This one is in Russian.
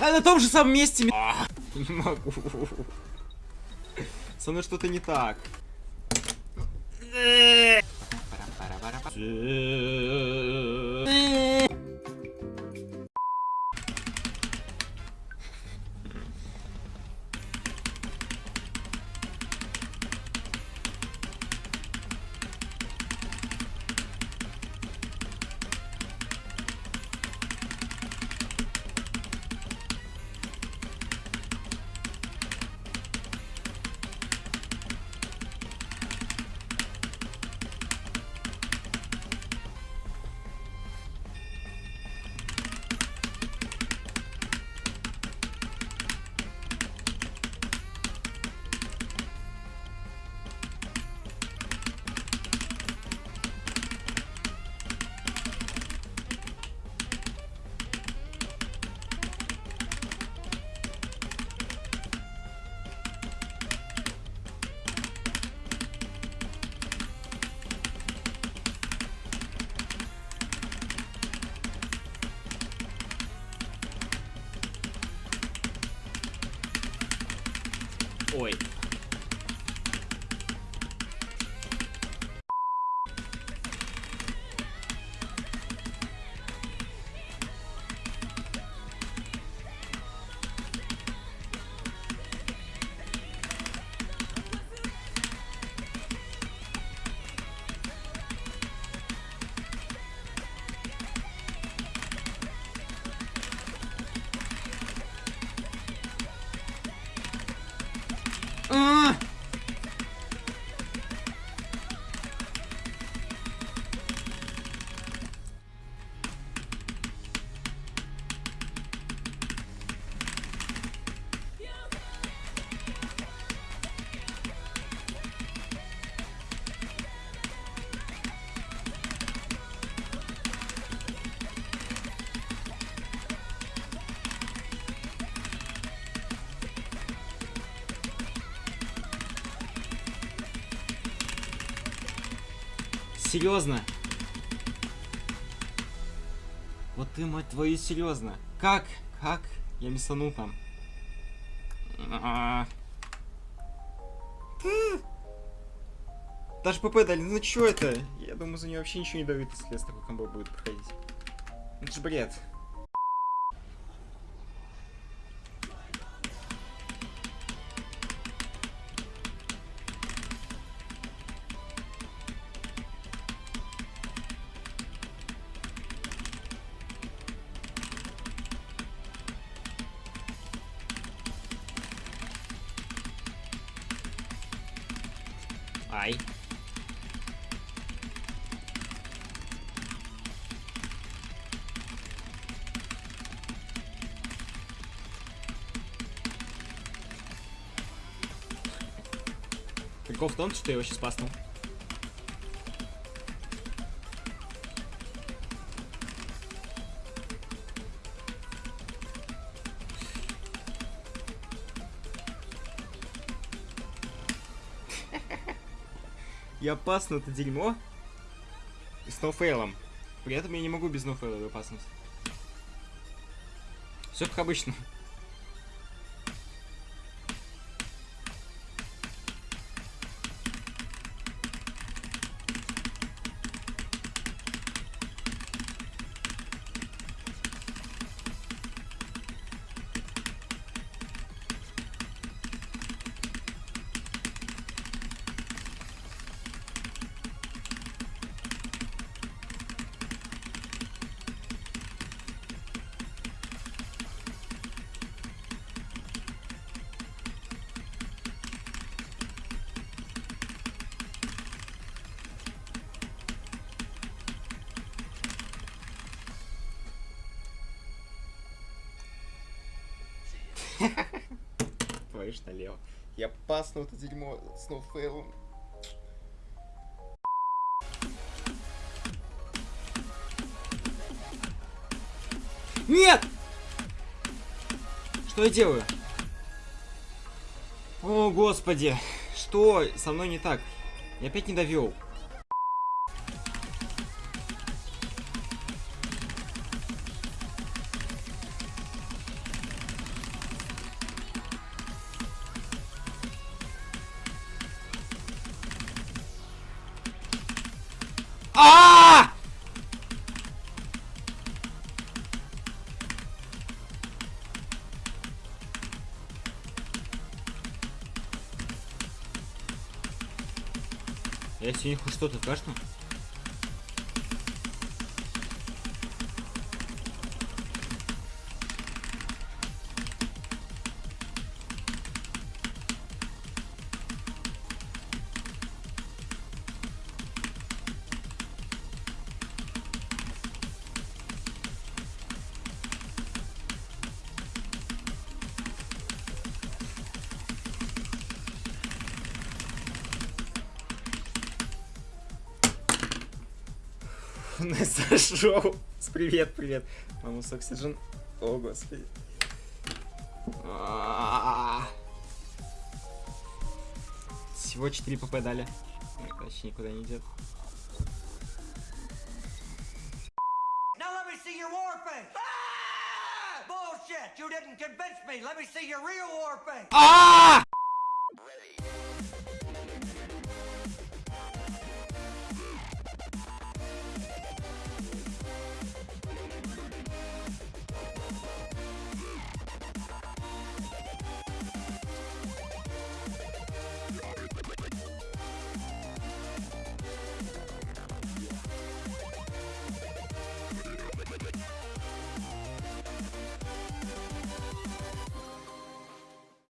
А на том же самом месте. Не могу. Со мной что-то не так. Oi. Серьезно? Вот ты, мать твою, серьезно? Как? Как? Я мисанул там. А. Даже ПП дали, ну чё это? Я думаю, за нее вообще ничего не дают, если с такой комбо будет проходить. Это же бред. Ай. Прикол в том, что я его сейчас паснул. Я пасну это дерьмо с ноуфейлом. При этом я не могу без ноуфейла его паснуть. Все как обычно. Твою ж налево. Я пасну это дерьмо с ноуфейлом. Нет! Что я делаю? О, господи. Что со мной не так? Я опять не довел. А! Я сегодня хоть что-то кашну? Несса Шоу. Привет, привет. Манус Оксиджен. О, господи. А-а-а. Всего 4 ПП дали. Короче, никуда не идет. Ah! Bullshit! You didn't convince me. Let me see your real war face. А!